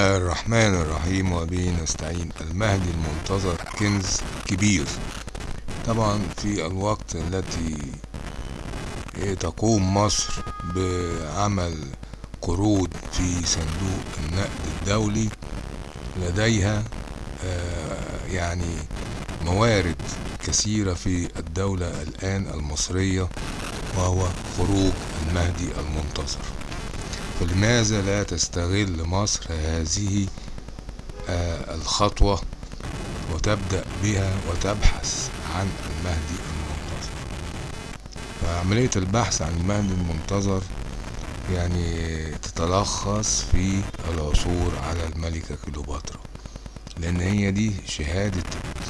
الرحمن الرحيم وبه نستعين. المهدي المنتظر كنز كبير. طبعا في الوقت التي تقوم مصر بعمل قروض في صندوق النقد الدولي لديها يعني موارد كثيرة في الدولة الآن المصرية وهو خروج المهدي المنتظر. فلماذا لا تستغل مصر هذه الخطوة وتبدأ بها وتبحث عن المهدي المنتظر. فعملية البحث عن المهدي المنتظر يعني تتلخص في العثور على الملكة كليوباترا لأن هي دي شهادة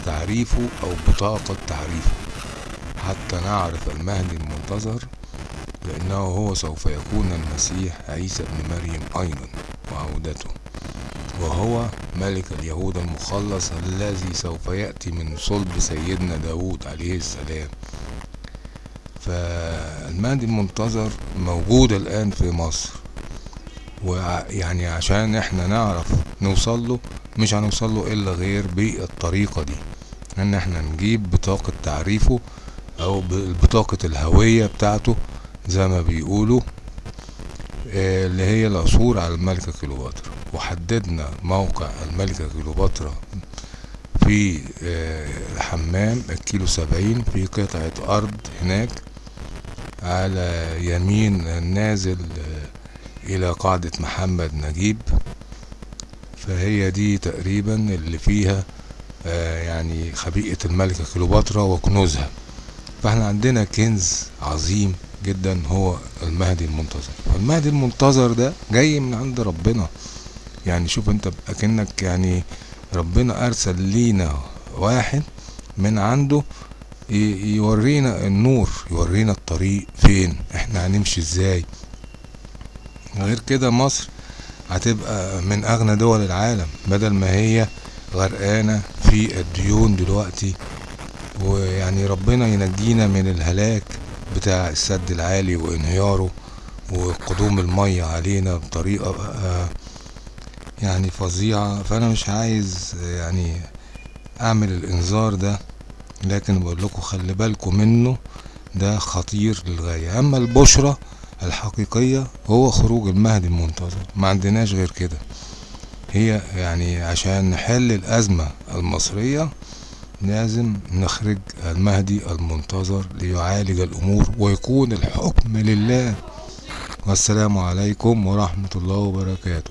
تعريفه أو بطاقة تعريفه. حتى نعرف المهدي المنتظر لأنه هو سوف يكون المسيح عيسى ابن مريم أيضا وعودته. وهو ملك اليهود المخلص الذي سوف يأتي من صلب سيدنا داود عليه السلام. فالمهدي المنتظر موجود الآن في مصر. ويعني عشان إحنا نعرف نوصل له مش هنوصل له إلا غير بالطريقة دي. إن إحنا نجيب بطاقة تعريفه أو بطاقة الهوية بتاعته زي ما بيقولوا اللي هي العثور على الملكة كليوباترا. وحددنا موقع الملكة كليوباترا في الحمام الكيلو سبعين في قطعة أرض هناك على يمين النازل إلى قاعدة محمد نجيب. فهي دي تقريبا اللي فيها يعني خبيئة الملكة كليوباترا وكنوزها. فاحنا عندنا كنز عظيم جدا هو المهدي المنتظر. المهدي المنتظر ده جاي من عند ربنا. يعني شوف انت اكنك يعني ربنا ارسل لينا واحد من عنده يورينا النور يورينا الطريق فين إحنا هنمشي إزاي. غير كده مصر هتبقى من اغنى دول العالم بدل ما هي غرقانة في الديون دلوقتي ويعني ربنا ينجينا من الهلاك بتاع السد العالي وانهياره وقدوم المية علينا بطريقة بقى يعني فظيعة. فأنا مش عايز يعني أعمل الإنذار ده لكن بقول لكم خلي بالكم منه ده خطير للغاية. أما البشرة الحقيقية هو خروج المهدي المنتظر. ما عندناش غير كده. هي يعني عشان نحل الأزمة المصرية لازم نخرج المهدي المنتظر ليعالج الأمور ويكون الحكم لله. والسلام عليكم ورحمة الله وبركاته.